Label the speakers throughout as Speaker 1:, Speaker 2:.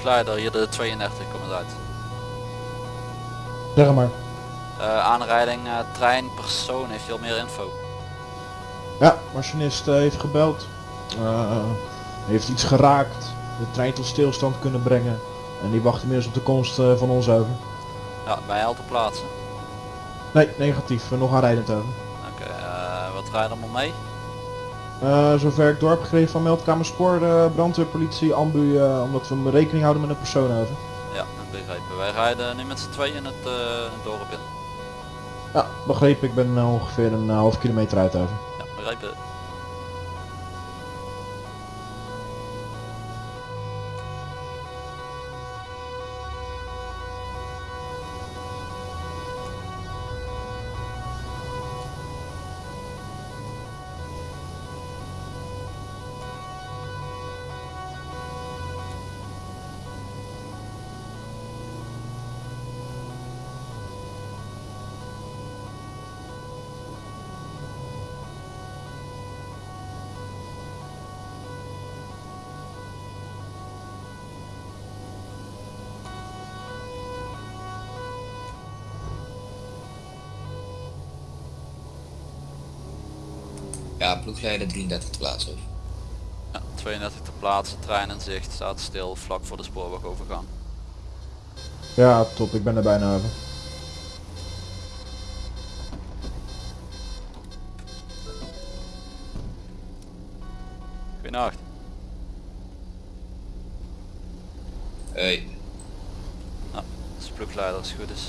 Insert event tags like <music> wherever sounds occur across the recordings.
Speaker 1: ploegleider, hier de 32, kom eens uit.
Speaker 2: Zeg maar.
Speaker 1: Eh, aanrijding, eh, trein, persoon, heeft je al meer info?
Speaker 2: Ja, machinist eh, heeft gebeld. Heeft iets geraakt. De trein tot stilstand kunnen brengen. En die wacht inmiddels op de komst van ons over.
Speaker 1: Ja, je al te plaatsen?
Speaker 2: Nee, negatief. Nog aanrijdend over.
Speaker 1: Oké, eh, wat rijdt er allemaal mee?
Speaker 2: Eh, zover ik door heb gekregen van meldkamer spoor, eh, brandweerpolitie, ambu, eh, omdat we rekening houden met een persoon over.
Speaker 1: Ja, dat begrepen. Wij rijden nu met z'n tweeën in het, dorp in.
Speaker 2: Ja, begrepen. Ik ben ongeveer een half kilometer uit over.
Speaker 1: Ja, begrepen.
Speaker 3: Ja, ploegleider 33 te plaatsen.
Speaker 1: Ja, 32 te plaatsen, trein in zicht, staat stil, vlak voor de spoorwegovergang.
Speaker 2: Ja, top. Ik ben er bijna over.
Speaker 1: Goedenacht.
Speaker 3: Hey,
Speaker 1: Dat is de ploegleider als het goed is.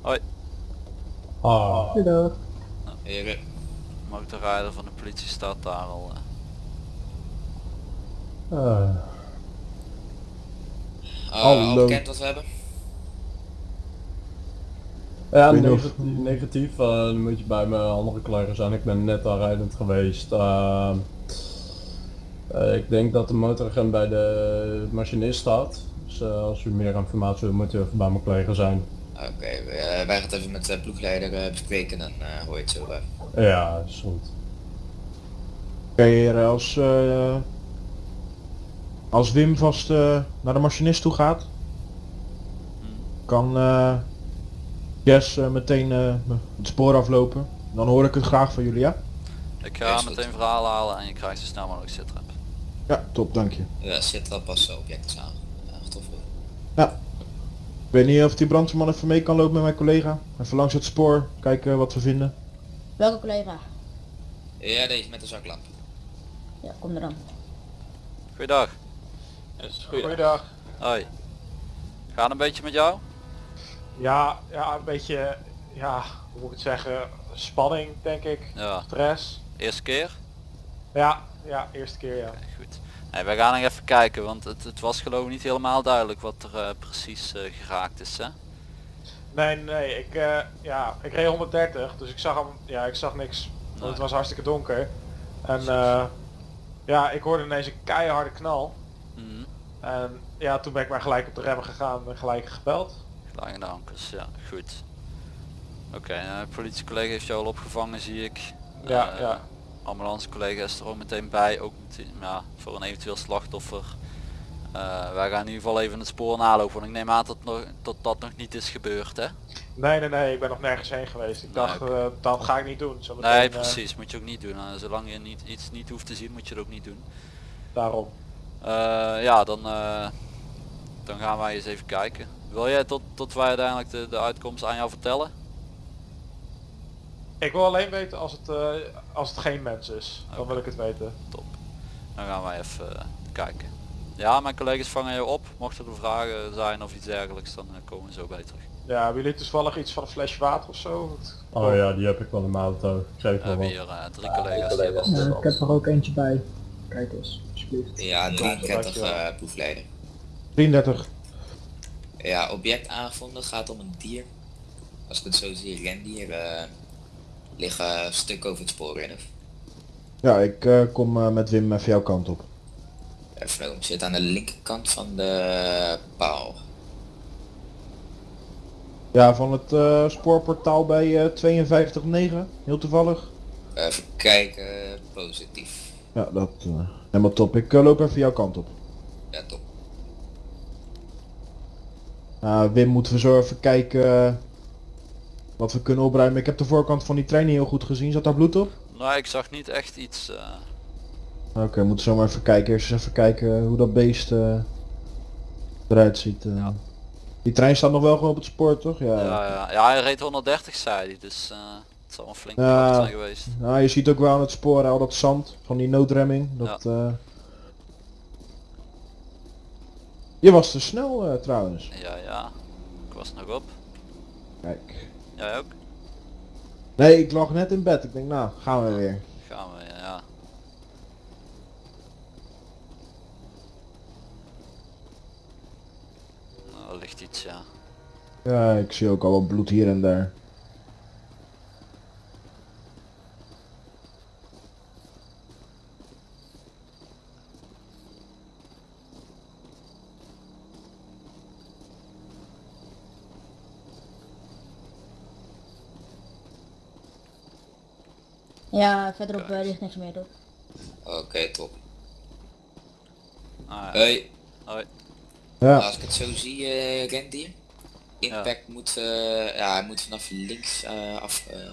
Speaker 1: Hoi,
Speaker 4: Ah,
Speaker 3: heren.
Speaker 1: motorrijder van de politie staat daar al. eh.
Speaker 4: eh,
Speaker 3: Uh,
Speaker 2: Hallo.
Speaker 3: al bekend wat we hebben?
Speaker 4: ja, negatief, negatief eh, dan moet je bij mijn andere collega's zijn. Ik ben net aanrijdend geweest. Eh, eh, ik denk dat de motoragent bij de machinist staat. Dus als u meer informatie wil, moet u even bij mijn collega zijn.
Speaker 3: Oké, eh, wij gaan het even met de ploegleider eh, bespreken en eh hoor je het zo. eh.
Speaker 4: Ja, is goed.
Speaker 2: Oké, heren, als, eh, als Wim vast eh, naar de machinist toe gaat, kan eh Jess eh, meteen eh, het spoor aflopen. Dan hoor ik het graag van jullie, ja?
Speaker 1: Ik ga
Speaker 3: is
Speaker 1: meteen verhaal halen en je krijgt zo snel mogelijk zitrap.
Speaker 2: Ja, top, dank je.
Speaker 3: Ja, zit al pas objecten samen. Ja, tof hoor.
Speaker 2: Ja. Ik weet niet of die brandweerman even mee kan lopen met mijn collega. Even langs het spoor, kijken wat we vinden.
Speaker 5: Welke collega?
Speaker 3: Ja, deze met de zaklamp.
Speaker 5: Ja, kom er dan.
Speaker 1: Goeiedag.
Speaker 6: Goeiedag.
Speaker 1: Hoi. Gaat het een beetje met jou?
Speaker 6: Ja, ja, een beetje, ja, hoe moet ik het zeggen, spanning denk ik,
Speaker 1: Ja.
Speaker 6: stress.
Speaker 1: Eerste keer?
Speaker 6: Ja, ja, eerste keer ja.
Speaker 1: Goed. Nee, wij gaan nog even kijken, want het, het was geloof ik niet helemaal duidelijk wat er eh, precies eh, geraakt is, hè?
Speaker 6: Nee, nee, ik, eh, ja, ik reed 130, dus ik zag hem, ja, ik zag niks, want
Speaker 1: Nee.
Speaker 6: het was hartstikke donker. En ja, ik hoorde ineens een keiharde knal.
Speaker 1: Mhm.
Speaker 6: En ja, toen ben ik maar gelijk op de remmen gegaan en gelijk gebeld.
Speaker 1: Gelijk in de ankers, ja, goed. Oké, eh, politiecollega heeft jou al opgevangen, zie ik.
Speaker 6: Ja, ja.
Speaker 1: Ambulancecollega is er ook meteen bij, ook meteen, ja, voor een eventueel slachtoffer. Eh, wij gaan in ieder geval even het spoor nalopen, want ik neem aan dat, nog, dat dat nog niet is gebeurd, hè?
Speaker 6: Nee, nee, nee, ik ben nog nergens heen geweest. Ik dacht, eh, dat ga ik niet doen. Zo meteen,
Speaker 1: Nee,
Speaker 6: eh,
Speaker 1: precies, moet je ook niet doen. Zolang je niet, iets niet hoeft te zien, moet je het ook niet doen.
Speaker 6: daarom.
Speaker 1: Ja, dan, dan gaan wij eens even kijken. Wil jij tot, tot wij uiteindelijk de, de uitkomst aan jou vertellen?
Speaker 6: Ik wil alleen weten als het, eh, als het geen mens is. Dan wil ik het weten.
Speaker 1: Top. Dan gaan wij even eh, kijken. Ja, mijn collega's vangen je op. Mochten er vragen zijn of iets dergelijks, dan eh, komen we zo bij terug.
Speaker 6: Ja, hebben jullie toevallig iets van een flesje water of zo? Want-
Speaker 4: Oh ja, die heb ik wel in mijn auto. Ik
Speaker 1: We
Speaker 4: wel
Speaker 1: hebben
Speaker 4: wat.
Speaker 1: hier drie collega's die hebben
Speaker 7: Ja, ik heb er ook eentje bij. Kijk eens, alsjeblieft.
Speaker 3: Ja, 33
Speaker 6: dankjewel.
Speaker 3: eh ploegleider.
Speaker 2: 33.
Speaker 3: Ja, object aangevonden gaat om een dier. Als ik het zo zie, rendier eh liggen een stuk over het spoor in. Of,
Speaker 2: Ja, ik eh, kom eh, met Wim even jouw kant op.
Speaker 3: even, zit aan de linkerkant van de paal.
Speaker 2: Ja, van het eh, spoorportaal bij eh 52.9, heel toevallig.
Speaker 3: Even kijken, positief.
Speaker 2: Ja, dat, Helemaal top. Ik loop even jouw kant op.
Speaker 3: Ja, top.
Speaker 2: Nou, Wim, moeten we zo even kijken wat we kunnen opruimen. Ik heb de voorkant van die trein niet heel goed gezien. Zat daar bloed op?
Speaker 1: Nou, ik zag niet echt iets. eh,
Speaker 2: Oké, moeten we zo maar even kijken. Eerst eens even kijken hoe dat beest eh, eruit ziet. eh.
Speaker 1: Ja.
Speaker 2: Die trein staat nog wel gewoon op het spoor, toch? Ja.
Speaker 1: ja, ja. ja, hij reed 130 zei hij, dus het zal een flinke
Speaker 2: Ja.
Speaker 1: zijn geweest.
Speaker 2: Nou, je ziet ook wel aan het spoor al dat zand van die noodremming. Dat, eh, Je was te snel trouwens.
Speaker 1: Ja, ja. Ik was nog op.
Speaker 2: Kijk.
Speaker 1: Jij ook?
Speaker 2: Nee, ik lag net in bed. Ik denk, nou, gaan we weer.
Speaker 1: Gaan we, ja. Nou, er ligt iets, ja.
Speaker 2: Ja, ik zie ook al wat bloed hier en daar.
Speaker 5: Ja, verderop eh, ligt niks meer toch?
Speaker 3: Oké, top.
Speaker 1: Ah, ja.
Speaker 3: Hey,
Speaker 2: Ja,
Speaker 3: als ik het zo zie, eh rendier. Impact moet, eh, ja, hij moet vanaf links eh, af eh,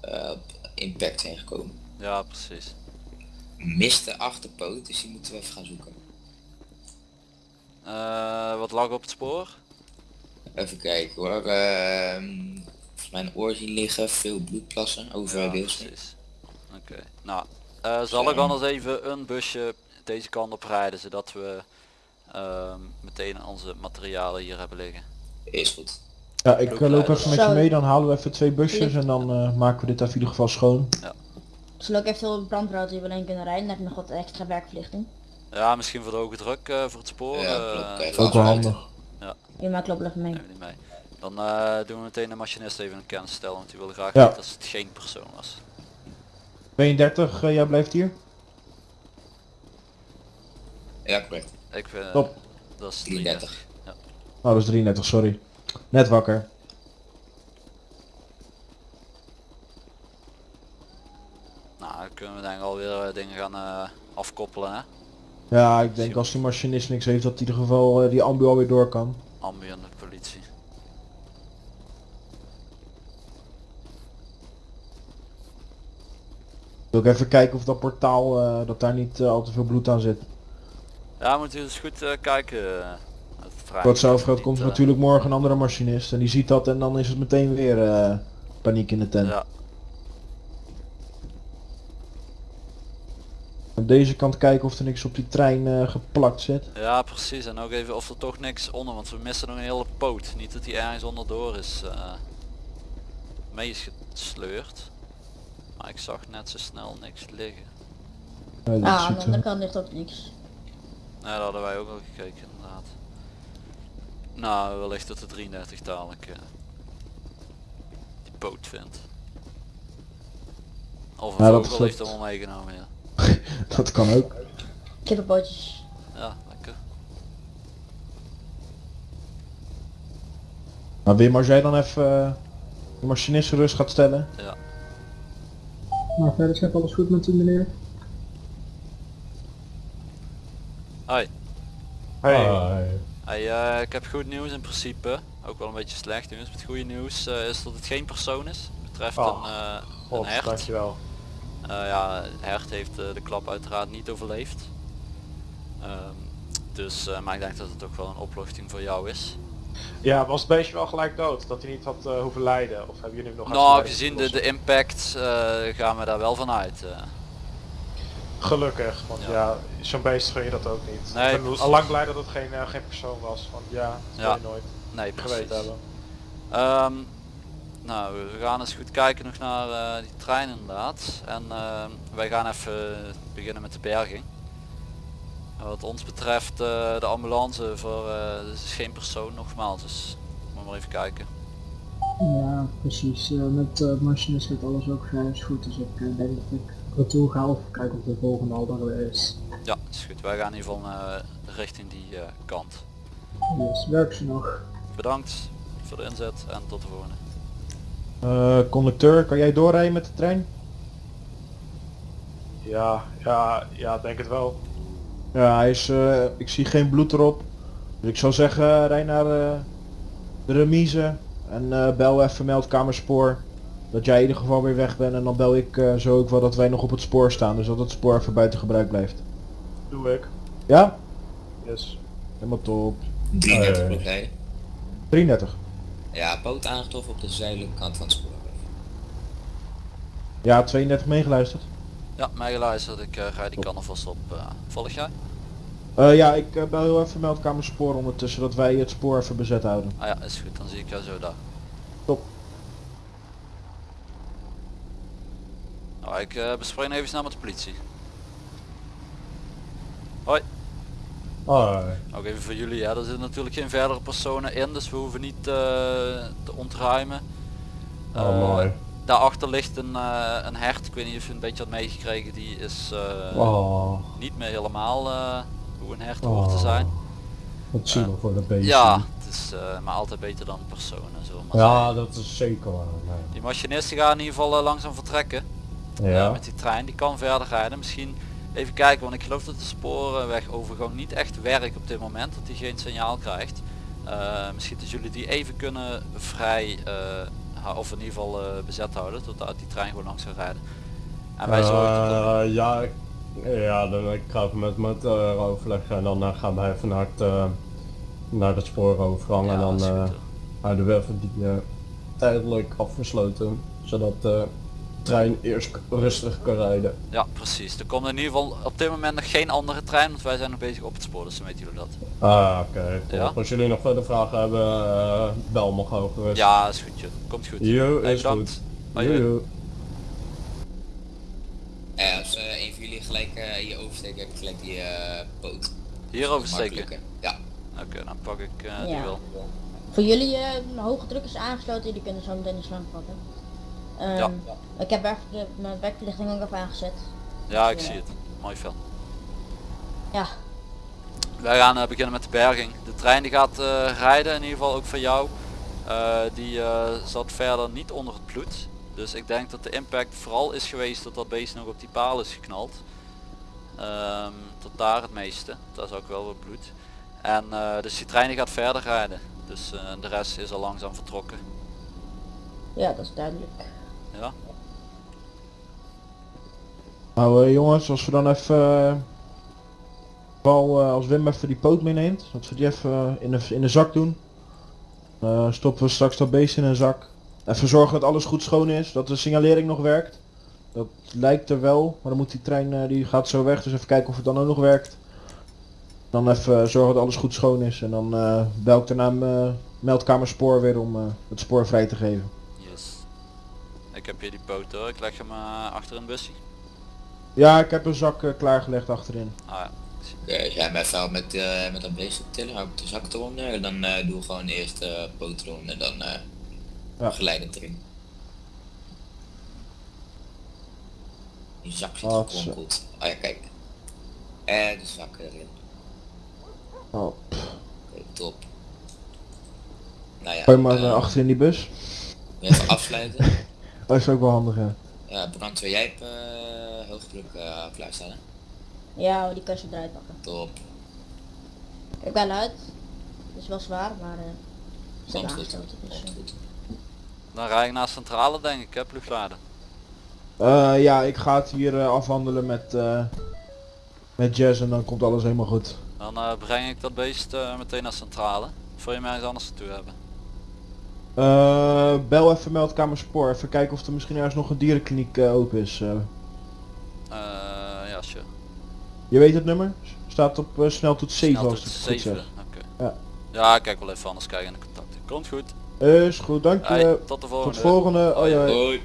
Speaker 3: eh, impact zijn gekomen.
Speaker 1: ja, precies.
Speaker 3: Mist de achterpoot, dus die moeten we even gaan zoeken.
Speaker 1: Eh, wat lag op het spoor?
Speaker 3: Even kijken hoor. Volgens mij een oor zien liggen, veel bloedplassen over
Speaker 1: Ja. Oké. Nou, eh, zal ik anders even een busje deze kant op rijden, zodat we ehm, meteen onze materialen hier hebben liggen.
Speaker 3: Is goed.
Speaker 2: ja ik eh, loop even met je mee. Dan halen we even twee busjes en dan eh, maken we dit even in ieder geval schoon.
Speaker 5: Zullen ook eventueel een brandroute hier wel heen kunnen rijden? Dan heb je nog wat extra werkverlichting.
Speaker 1: Ja, misschien voor de hoge druk eh, voor het spoor.
Speaker 3: Ja, klopt.
Speaker 2: Ook wel handig.
Speaker 5: Je maakt loop even mee.
Speaker 1: Dan eh, doen we meteen de machinist even een kennis stellen, want die wilde graag
Speaker 2: Ja.
Speaker 1: weten als het geen persoon was.
Speaker 2: 32, eh, jij blijft hier?
Speaker 3: Ja, correct.
Speaker 1: Ik vind
Speaker 2: Top.
Speaker 1: dat is
Speaker 3: 33.
Speaker 1: 33. Ja.
Speaker 2: Oh, dat is 33, sorry. Net wakker.
Speaker 1: Nou, dan kunnen we denk ik alweer eh, dingen gaan eh, afkoppelen hè.
Speaker 2: Ja, ik denk als die machinist niks heeft dat in ieder geval eh, die ambu alweer door kan.
Speaker 1: Ambu en de politie.
Speaker 2: Wil ik even kijken of dat portaal, eh, dat daar niet eh, al te veel bloed aan zit.
Speaker 1: Ja, moet u dus goed eh, kijken.
Speaker 2: geld
Speaker 1: niet,
Speaker 2: komt er natuurlijk morgen een andere machinist en die ziet dat en dan is het meteen weer paniek in de tent.
Speaker 1: Ja,
Speaker 2: Aan deze kant kijken of er niks op die trein geplakt zit.
Speaker 1: ja, precies. En ook even of er toch niks onder, want we missen nog een hele poot. Niet dat die ergens onderdoor is eh mee is gesleurd. Maar ik zag net zo snel niks liggen.
Speaker 2: Ja,
Speaker 5: Ah, aan de
Speaker 2: er-
Speaker 5: andere kant ligt ook niks.
Speaker 1: Nee, dat hadden wij ook al gekeken inderdaad. Nou, wellicht dat de 33 dadelijk eh, die poot vindt. Of een
Speaker 2: Ja, dat-
Speaker 1: vogel heeft
Speaker 2: dat-
Speaker 1: hem al meegenomen, ja. <laughs>
Speaker 2: dat kan ook.
Speaker 5: Kippenpootjes.
Speaker 1: Ja, lekker.
Speaker 2: Maar Wim, als jij dan even eh, de machinist gerust gaat stellen.
Speaker 1: Ja.
Speaker 7: Maar verder gaat alles goed met u meneer.
Speaker 1: Hoi.
Speaker 4: Hi.
Speaker 1: Hey, eh, ik heb goed nieuws in principe. Ook wel een beetje slecht nieuws. Het goede nieuws eh, is dat het geen persoon is. Het betreft
Speaker 6: Oh,
Speaker 1: een, eh, een
Speaker 6: God,
Speaker 1: hert.
Speaker 6: dankjewel.
Speaker 1: Eh, ja, hert heeft eh, de klap uiteraard niet overleefd. Ehm, dus, eh, maar ik denk dat het ook wel een opluchting voor jou is.
Speaker 6: Ja, was het beestje wel gelijk dood? Dat hij niet had eh, hoeven lijden? Of hebben jullie hem nog
Speaker 1: Nou, gezien de, de impact eh, gaan we daar wel van uit. eh.
Speaker 6: Gelukkig, want
Speaker 1: Ja.
Speaker 6: ja, zo'n beest gun je dat ook niet.
Speaker 1: Nee,
Speaker 6: ik ben al lang blij dat het geen, geen persoon was, want ja, dat
Speaker 1: Ja.
Speaker 6: je nooit
Speaker 1: nee, precies.
Speaker 6: geweten hebben.
Speaker 1: Ehm, nou, we gaan eens goed kijken nog naar die trein inderdaad. En ehm, wij gaan even beginnen met de berging. En wat ons betreft eh, de ambulance voor, eh dus is geen persoon nogmaals, dus moet maar even kijken.
Speaker 7: Ja, precies. Eh, met uh, machinist gaat alles ook vrij goed, dus ik denk dat ik retour ga of kijk of de volgende al er weer is.
Speaker 1: Ja, is goed. Wij gaan in ieder geval eh, richting die eh, kant.
Speaker 7: Dus werk ze nog.
Speaker 1: Bedankt voor de inzet en tot de volgende.
Speaker 2: Eh, conducteur, kan jij doorrijden met de trein?
Speaker 6: Ja, ja, ja, denk het wel.
Speaker 2: Ja, hij is, eh, ik zie geen bloed erop. Dus ik zou zeggen, rij naar eh, de remise en eh, bel even meldkamerspoor. Dat jij in ieder geval weer weg bent en dan bel ik eh, zo ook wel dat wij nog op het spoor staan. Dus dat het spoor even buiten gebruik blijft.
Speaker 6: Doe ik.
Speaker 2: Ja?
Speaker 6: Yes.
Speaker 2: Helemaal top.
Speaker 3: 33
Speaker 4: Eh.
Speaker 3: blok rijden.
Speaker 2: 33.
Speaker 3: Ja, boot aangetroffen op de zuidelijke kant van het spoor.
Speaker 2: Ja, 32 meegeluisterd.
Speaker 1: Ja, mij geluisterd. Ik eh, ga die kan alvast op. eh, volg jij?
Speaker 2: Eh, ja, ik bel heel even meldkamerspoor ondertussen dat wij het spoor even bezet houden.
Speaker 1: Ah ja, is goed. Dan zie ik jou zo daar.
Speaker 2: Top.
Speaker 1: Nou, ik eh bespreek even snel met de politie.
Speaker 4: Hoi.
Speaker 1: Ook even voor jullie, ja, er zitten natuurlijk geen verdere personen in, dus we hoeven niet te ontruimen.
Speaker 4: Oh, mooi.
Speaker 1: Daarachter ligt een, eh, een hert, ik weet niet of je een beetje had meegekregen, die is eh,
Speaker 4: Oh.
Speaker 1: niet meer helemaal eh, hoe een hert hoort te
Speaker 4: Oh.
Speaker 1: zijn.
Speaker 4: Wat zielig voor dat beestje.
Speaker 1: Ja, het is maar altijd beter dan personen, zo maar
Speaker 4: Ja, dat is zeker waar. nee.
Speaker 1: Die machinisten gaan in ieder geval langzaam vertrekken
Speaker 4: Ja.
Speaker 1: met die trein, die kan verder rijden. Misschien even kijken, want ik geloof dat de sporenwegovergang niet echt werkt op dit moment, dat hij geen signaal krijgt. Misschien dat jullie die even kunnen vrij, of in ieder geval eh, bezet houden, totdat die trein gewoon langs gaat rijden. En wij zorgen
Speaker 4: Eh, ja, dan ik ga even met met overleggen en dan eh, gaan wij even naar het, naar het spoorovergang
Speaker 1: Ja,
Speaker 4: en dan houden we even die tijdelijk afgesloten, zodat trein eerst rustig kan rijden.
Speaker 1: Ja, precies. Er komt in ieder geval op dit moment nog geen andere trein, want wij zijn nog bezig op het spoor, dus dan weten jullie dat.
Speaker 4: Ah, oké.
Speaker 1: Ja.
Speaker 4: Als jullie nog verder vragen hebben, eh, bel me gewoon gerust.
Speaker 1: Ja, is goed joh. Komt goed.
Speaker 4: Jo,
Speaker 1: Hey,
Speaker 4: is
Speaker 1: bedankt.
Speaker 4: goed. Jo.
Speaker 3: Ja, als eh, een van jullie gelijk eh, hier oversteekt, heb ik gelijk die eh poot.
Speaker 1: Hier oversteken.
Speaker 3: Ja.
Speaker 1: Oké, dan pak ik eh, die wel.
Speaker 5: Voor jullie eh, hoge druk is aangesloten, die kunnen zo meteen de slang pakken. Ehm,
Speaker 1: Ja.
Speaker 5: Ik heb de, mijn werkverlichting ook even aangezet.
Speaker 1: Ja, ik
Speaker 5: Ja.
Speaker 1: zie het. Mooi film.
Speaker 5: Ja,
Speaker 1: Wij gaan eh, beginnen met de berging. De trein die gaat eh, rijden, in ieder geval ook voor jou. Eh, die zat verder niet onder het bloed. Dus ik denk dat de impact vooral is geweest dat dat beest nog op die paal is geknald. Ehm, tot daar het meeste. Daar is ook wel wat bloed. En dus die trein die gaat verder rijden. Dus de rest is al langzaam vertrokken.
Speaker 5: ja, dat is duidelijk.
Speaker 1: Ja,
Speaker 2: Nou eh, jongens, als we dan even... eh, als Wim even die poot meeneemt, dat we die even in, de, in de zak doen. Stoppen we straks dat beest in een zak. Even zorgen dat alles goed schoon is, dat de signalering nog werkt. Dat lijkt er wel, maar dan moet die trein, die gaat zo weg, dus even kijken of het dan ook nog werkt. Dan even zorgen dat alles goed schoon is en dan bel ik daarna mijn meldkamerspoor weer om het spoor vrij te geven.
Speaker 1: Ik heb hier die poot hoor. Ik leg hem eh, achter een busje.
Speaker 2: Ja, ik heb een zak eh, klaargelegd achterin.
Speaker 1: Ah ja.
Speaker 3: Als jij mij even helpt met, eh, met dat beest tillen, hou ik de zak eronder en dan eh doe ik gewoon eerst eh poot en dan eh
Speaker 2: Ja.
Speaker 3: geleidend erin. Die zak zit
Speaker 2: Oh,
Speaker 3: gekronkeld. Oh ja, kijk. En de zak erin.
Speaker 2: Oh,
Speaker 3: Oké, top. Nou ja,
Speaker 2: gooi maar
Speaker 3: eh,
Speaker 2: achter in die bus.
Speaker 3: even afsluiten. <laughs>
Speaker 2: Dat is ook wel handig hè.
Speaker 3: Ja, brandweer, jij hebt eh hoogdruk eh klaarstaan hè?
Speaker 5: Ja, die kan je eruit pakken.
Speaker 3: Top.
Speaker 5: Kijk wel uit. Het is wel zwaar, maar eh ze hebben
Speaker 3: Komt goed.
Speaker 5: Dus, eh,
Speaker 3: goed.
Speaker 1: Dan rij ik naar centrale denk ik, hè, ploegladen.
Speaker 2: Eh, ja, ik ga het hier eh, afhandelen met, eh, met Jazz en dan komt alles helemaal goed.
Speaker 1: Dan eh, breng ik dat beest eh, meteen naar centrale. Voor je me ergens anders naartoe hebben.
Speaker 2: Eh, bel even meldkamer spoor, even kijken of er misschien ergens nog een dierenkliniek eh, open is. eh.
Speaker 1: Eh, ja, sure.
Speaker 2: je weet het nummer? Staat op eh, sneltoets 7 als het goed
Speaker 1: 7.
Speaker 2: zeg.
Speaker 1: Oké.
Speaker 2: Ja.
Speaker 1: Ja, ik kijk wel even anders kijken in de contacten. Komt goed.
Speaker 2: Is goed, dank je.
Speaker 1: Hey, tot de volgende.
Speaker 2: Tot volgende. Hoi, hoi.
Speaker 3: Hoi.